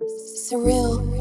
surreal.